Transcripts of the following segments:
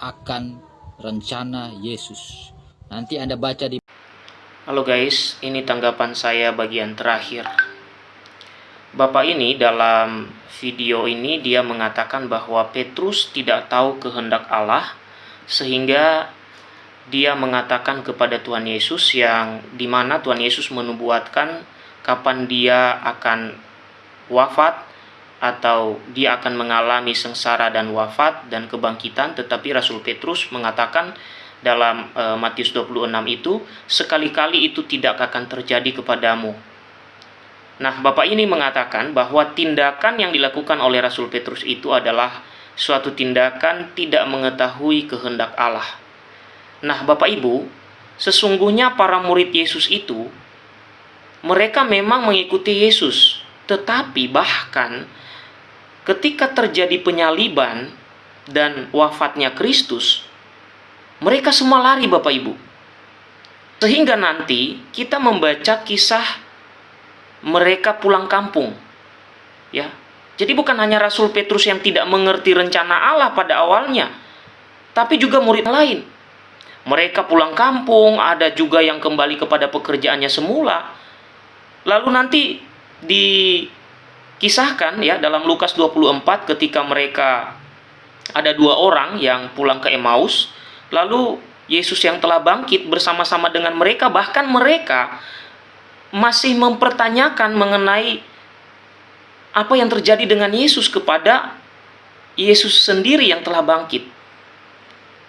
akan rencana Yesus. Nanti Anda baca di Halo guys, ini tanggapan saya bagian terakhir. Bapak ini dalam video ini dia mengatakan bahwa Petrus tidak tahu kehendak Allah sehingga dia mengatakan kepada Tuhan Yesus yang di mana Tuhan Yesus menubuatkan kapan dia akan wafat atau dia akan mengalami sengsara dan wafat dan kebangkitan tetapi Rasul Petrus mengatakan dalam e, Matius 26 itu sekali-kali itu tidak akan terjadi kepadamu Nah, Bapak ini mengatakan bahwa tindakan yang dilakukan oleh Rasul Petrus itu adalah suatu tindakan tidak mengetahui kehendak Allah. Nah, Bapak Ibu, sesungguhnya para murid Yesus itu mereka memang mengikuti Yesus, tetapi bahkan ketika terjadi penyaliban dan wafatnya Kristus, mereka semua lari Bapak Ibu. Sehingga nanti kita membaca kisah mereka pulang kampung. Ya. Jadi bukan hanya Rasul Petrus yang tidak mengerti rencana Allah pada awalnya, tapi juga murid lain. Mereka pulang kampung, ada juga yang kembali kepada pekerjaannya semula. Lalu nanti dikisahkan ya dalam Lukas 24 ketika mereka ada dua orang yang pulang ke Emmaus, lalu Yesus yang telah bangkit bersama-sama dengan mereka bahkan mereka masih mempertanyakan mengenai apa yang terjadi dengan Yesus kepada Yesus sendiri yang telah bangkit.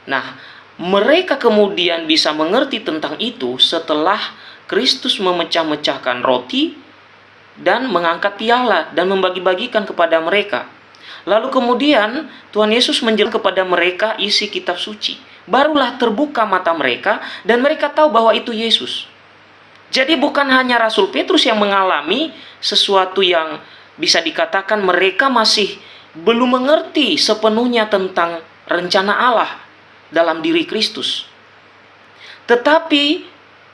Nah, mereka kemudian bisa mengerti tentang itu setelah Kristus memecah-mecahkan roti dan mengangkat piala dan membagi-bagikan kepada mereka. Lalu kemudian Tuhan Yesus menjelaskan kepada mereka isi kitab suci. Barulah terbuka mata mereka dan mereka tahu bahwa itu Yesus. Jadi bukan hanya Rasul Petrus yang mengalami sesuatu yang bisa dikatakan mereka masih belum mengerti sepenuhnya tentang rencana Allah dalam diri Kristus. Tetapi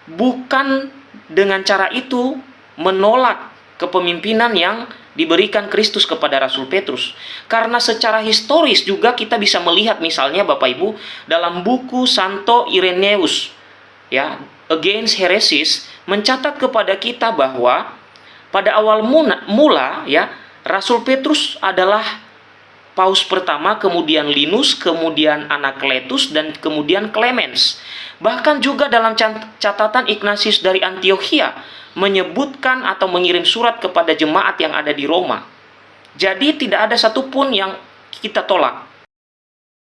bukan dengan cara itu menolak kepemimpinan yang diberikan Kristus kepada Rasul Petrus. Karena secara historis juga kita bisa melihat misalnya Bapak Ibu dalam buku Santo Irenaeus ya Against Heresies mencatat kepada kita bahwa pada awal mula ya Rasul Petrus adalah paus pertama, kemudian Linus, kemudian Anakletus dan kemudian Clemens. Bahkan juga dalam catatan Ignatius dari Antioquia menyebutkan atau mengirim surat kepada jemaat yang ada di Roma. Jadi tidak ada satupun yang kita tolak.